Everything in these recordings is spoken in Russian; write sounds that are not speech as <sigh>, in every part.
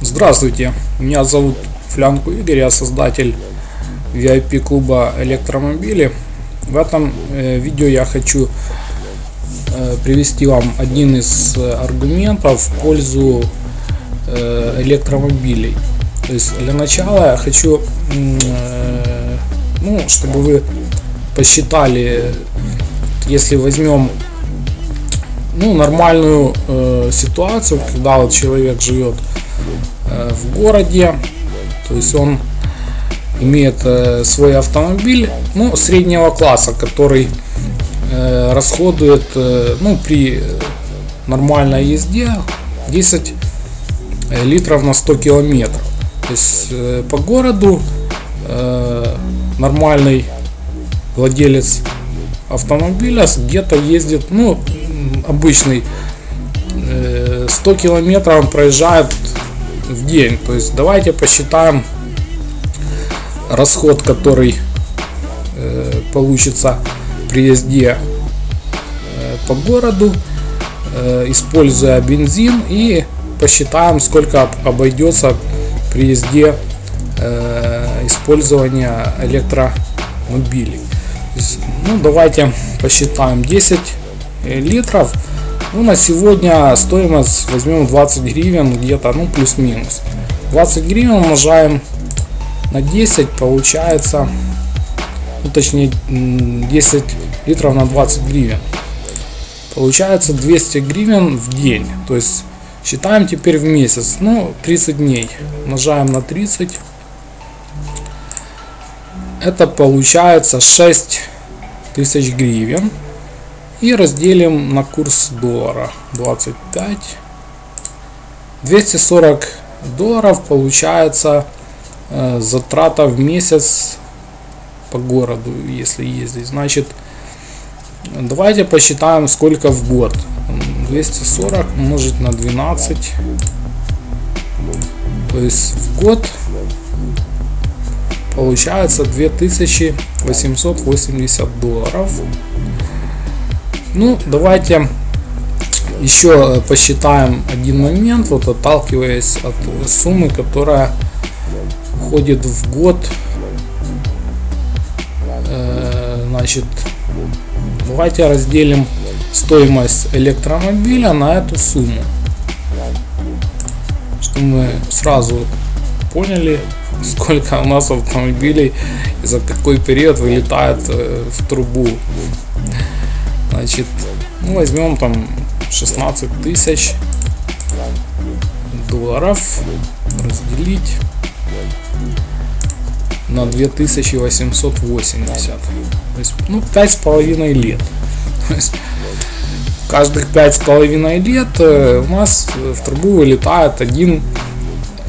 Здравствуйте, меня зовут Флянку Игорь, я создатель VIP клуба электромобили. В этом э, видео я хочу э, привести вам один из аргументов в пользу э, электромобилей. То есть для начала я хочу, э, ну, чтобы вы посчитали, если возьмем ну, нормальную э, ситуацию, когда вот человек живет э, в городе, то есть он имеет э, свой автомобиль, ну, среднего класса, который э, расходует, э, ну, при нормальной езде 10 э, литров на 100 километров. То есть э, по городу э, нормальный владелец автомобиля где-то ездит, ну, обычный 100 э, километров он проезжает в день. То есть давайте посчитаем расход, который э, получится при езде э, по городу, используя бензин и посчитаем, сколько обойдется при езде использования электромобилей. Ну, давайте посчитаем 10 литров. Ну, на сегодня стоимость возьмем 20 гривен, где-то, ну, плюс-минус. 20 гривен умножаем на 10, получается, ну, точнее, 10 литров на 20 гривен. Получается 200 гривен в день. То есть, считаем теперь в месяц, ну, 30 дней. Умножаем на 30. Это получается 6 тысяч гривен и разделим на курс доллара. 25 240 долларов получается э, затрата в месяц по городу если ездить. Значит давайте посчитаем сколько в год. 240 умножить на 12 то есть в год получается 2880 долларов ну, давайте еще посчитаем один момент, вот отталкиваясь от суммы, которая уходит в год. Э, значит, давайте разделим стоимость электромобиля на эту сумму. Чтобы мы сразу поняли, <laughs> сколько у нас автомобилей и за какой период вылетает э, в трубу Значит, ну, возьмем там 16 тысяч долларов разделить на 2880 то есть ну пять с половиной лет. Каждых пять с половиной лет э, у нас в трубу вылетает один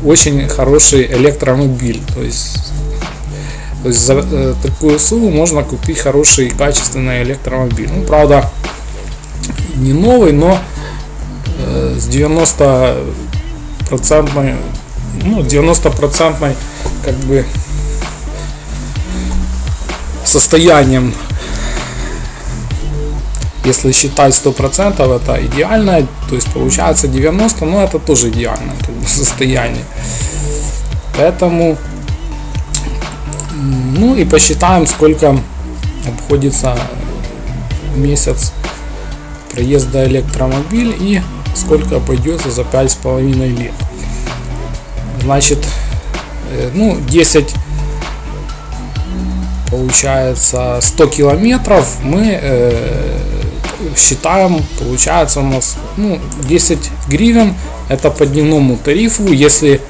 очень хороший электромобиль. То есть то есть за э, такую сумму можно купить хороший качественный электромобиль. Ну, правда, не новый, но э, с 90 процентной, ну, 90 процентной, как бы, состоянием если считать 100% это идеальное, то есть получается 90, но это тоже идеальное как бы, <laughs> состояние. Поэтому ну и посчитаем, сколько обходится месяц проезда электромобиль и сколько обойдется за пять с половиной лет. Значит, э, ну 10 получается 100 километров. Мы э, считаем получается у нас ну 10 гривен. Это по дневному тарифу. Если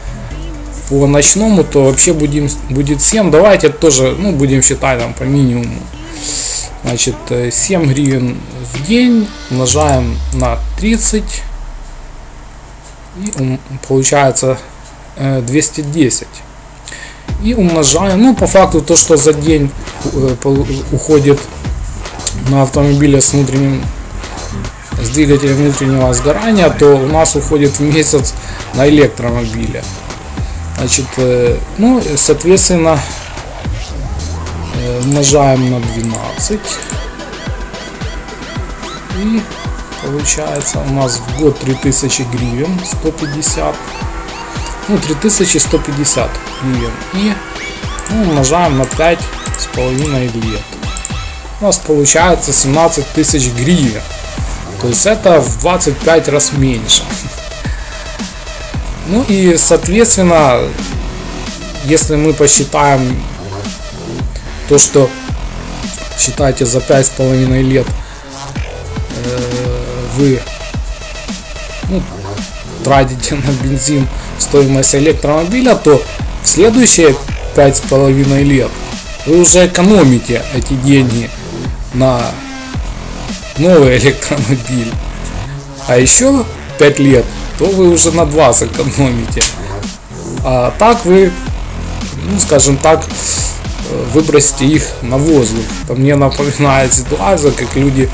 по ночному, то вообще будем, будет 7. Давайте тоже, ну, будем считать там по минимуму. Значит, 7 э, гривен в день умножаем на 30. И получается 210. Э, и умножаем, ну, по факту, то, что за день э, уходит на автомобиле с внутренним с двигателем внутреннего сгорания, то у нас уходит в месяц на электромобиле. Значит, э, ну, соответственно, э, умножаем на 12. И получается у нас в год 3000 гривен 150 ну 3150 гривен. И ну, умножаем на 5 с половиной лет. У нас получается 17 тысяч гривен. То есть это в 25 раз меньше ну и соответственно если мы посчитаем то что считайте за пять с половиной лет э, вы ну, тратите на бензин стоимость электромобиля, то в следующие пять с половиной лет вы уже экономите эти деньги на новый электромобиль. А еще 5 лет, то вы уже на 2 сэкономите. А так вы, ну скажем так, выбросьте их на воздух. Это мне напоминает ситуацию, как люди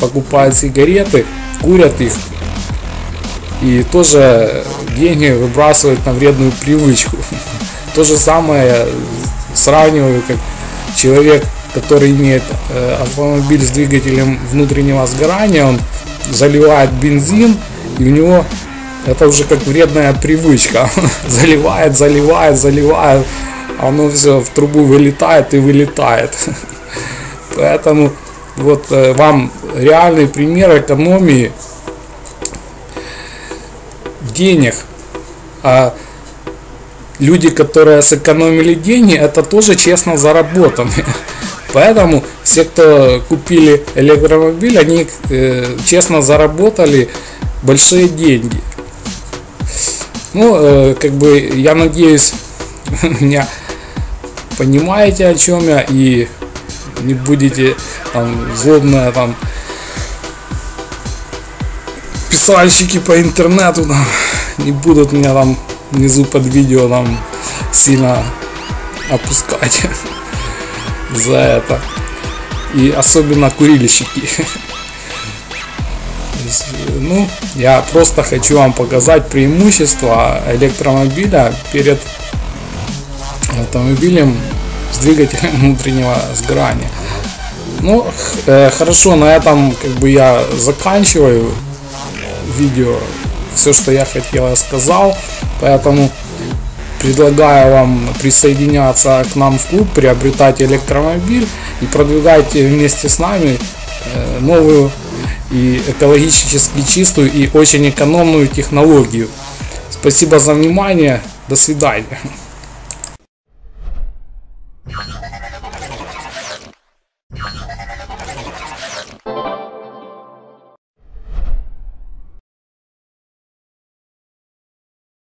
покупают сигареты, курят их и тоже деньги выбрасывают на вредную привычку. <laughs> То же самое сравниваю, как человек, который имеет э, автомобиль с двигателем внутреннего сгорания, он заливает бензин, и у него это уже как вредная привычка. <laughs> заливает, заливает, заливает, оно все в трубу вылетает и вылетает. <laughs> Поэтому вот э, вам реальный пример экономии денег. А люди, которые сэкономили деньги, это тоже честно заработанные. <laughs> Поэтому все, кто купили электромобиль, они э, честно заработали большие деньги. Ну, э, как бы, я надеюсь, <laughs> меня понимаете, о чем я, и не будете там злобно там писальщики по интернету там, <laughs> не будут меня там внизу под видео там сильно опускать <laughs> за это. И особенно курильщики. Ну, я просто хочу вам показать преимущество электромобиля перед автомобилем с двигателем <laughs> внутреннего сгорания. Ну, э, хорошо, на этом как бы я заканчиваю видео. Все, что я хотел, я сказал. Поэтому предлагаю вам присоединяться к нам в клуб, приобретать электромобиль и продвигать вместе с нами э, новую и экологически чистую и очень экономную технологию. Спасибо за внимание. До свидания.